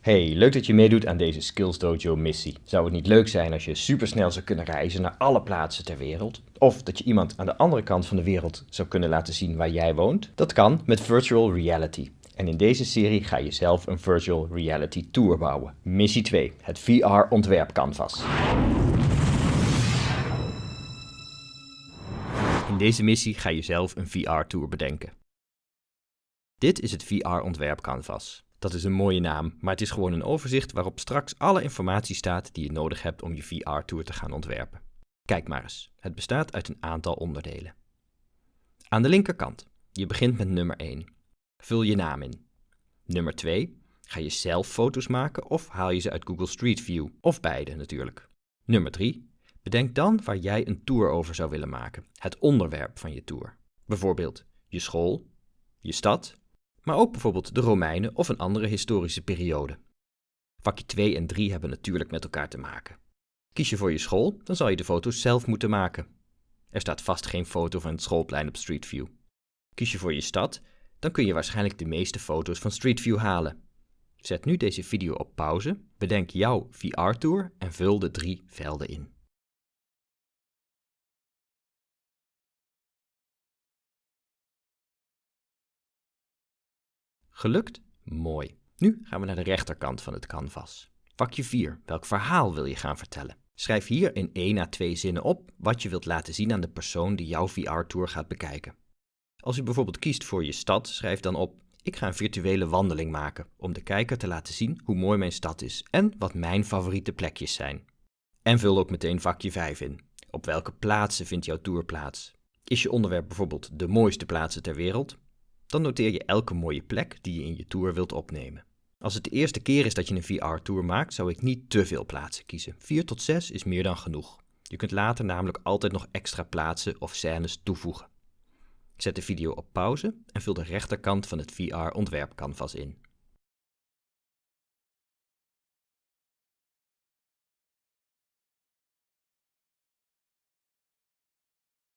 Hey, leuk dat je meedoet aan deze Skills Dojo missie. Zou het niet leuk zijn als je supersnel zou kunnen reizen naar alle plaatsen ter wereld? Of dat je iemand aan de andere kant van de wereld zou kunnen laten zien waar jij woont? Dat kan met virtual reality. En in deze serie ga je zelf een virtual reality tour bouwen. Missie 2, het VR ontwerp canvas. In deze missie ga je zelf een VR tour bedenken. Dit is het VR ontwerp canvas. Dat is een mooie naam, maar het is gewoon een overzicht waarop straks alle informatie staat die je nodig hebt om je VR-tour te gaan ontwerpen. Kijk maar eens, het bestaat uit een aantal onderdelen. Aan de linkerkant, je begint met nummer 1. Vul je naam in. Nummer 2, ga je zelf foto's maken of haal je ze uit Google Street View, of beide natuurlijk. Nummer 3, bedenk dan waar jij een tour over zou willen maken, het onderwerp van je tour. Bijvoorbeeld je school, je stad maar ook bijvoorbeeld de Romeinen of een andere historische periode. Vakje 2 en 3 hebben natuurlijk met elkaar te maken. Kies je voor je school, dan zal je de foto's zelf moeten maken. Er staat vast geen foto van het schoolplein op Street View. Kies je voor je stad, dan kun je waarschijnlijk de meeste foto's van Street View halen. Zet nu deze video op pauze, bedenk jouw VR-tour en vul de drie velden in. Gelukt? Mooi. Nu gaan we naar de rechterkant van het canvas. Vakje 4. Welk verhaal wil je gaan vertellen? Schrijf hier in 1 à 2 zinnen op wat je wilt laten zien aan de persoon die jouw VR-tour gaat bekijken. Als je bijvoorbeeld kiest voor je stad, schrijf dan op ik ga een virtuele wandeling maken om de kijker te laten zien hoe mooi mijn stad is en wat mijn favoriete plekjes zijn. En vul ook meteen vakje 5 in. Op welke plaatsen vindt jouw tour plaats? Is je onderwerp bijvoorbeeld de mooiste plaatsen ter wereld? Dan noteer je elke mooie plek die je in je tour wilt opnemen. Als het de eerste keer is dat je een VR-tour maakt, zou ik niet te veel plaatsen kiezen. 4 tot 6 is meer dan genoeg. Je kunt later namelijk altijd nog extra plaatsen of scènes toevoegen. Zet de video op pauze en vul de rechterkant van het VR-ontwerpcanvas in.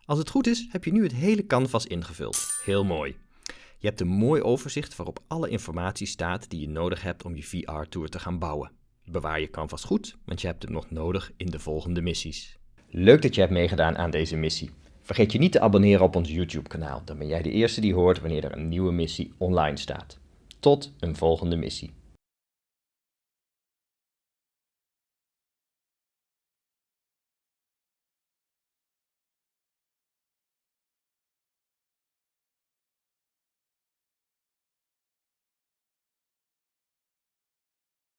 Als het goed is, heb je nu het hele canvas ingevuld. Heel mooi. Je hebt een mooi overzicht waarop alle informatie staat die je nodig hebt om je VR-tour te gaan bouwen. Bewaar je canvas goed, want je hebt het nog nodig in de volgende missies. Leuk dat je hebt meegedaan aan deze missie. Vergeet je niet te abonneren op ons YouTube-kanaal, dan ben jij de eerste die hoort wanneer er een nieuwe missie online staat. Tot een volgende missie.